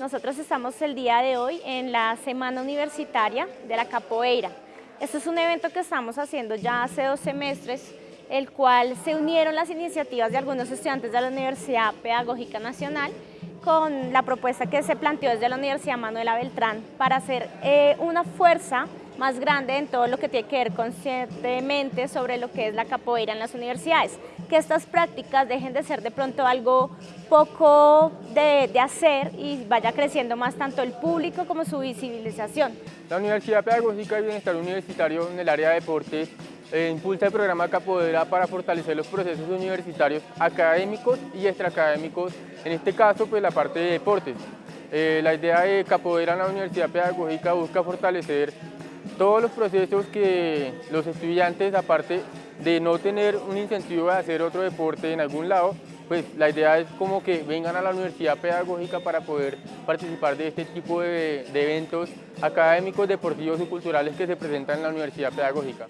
nosotros estamos el día de hoy en la Semana Universitaria de la Capoeira. Este es un evento que estamos haciendo ya hace dos semestres, el cual se unieron las iniciativas de algunos estudiantes de la Universidad Pedagógica Nacional con la propuesta que se planteó desde la Universidad Manuela Beltrán para hacer eh, una fuerza más grande en todo lo que tiene que ver conscientemente sobre lo que es la capoeira en las universidades. Que estas prácticas dejen de ser de pronto algo poco de, de hacer y vaya creciendo más tanto el público como su visibilización. La Universidad Pedagógica y Bienestar Universitario en el área de deportes eh, impulsa el programa Capoeira para fortalecer los procesos universitarios académicos y extraacadémicos, en este caso pues la parte de deportes. Eh, la idea de Capoeira en la Universidad Pedagógica busca fortalecer todos los procesos que los estudiantes, aparte de no tener un incentivo de hacer otro deporte en algún lado, pues la idea es como que vengan a la universidad pedagógica para poder participar de este tipo de, de eventos académicos, deportivos y culturales que se presentan en la universidad pedagógica.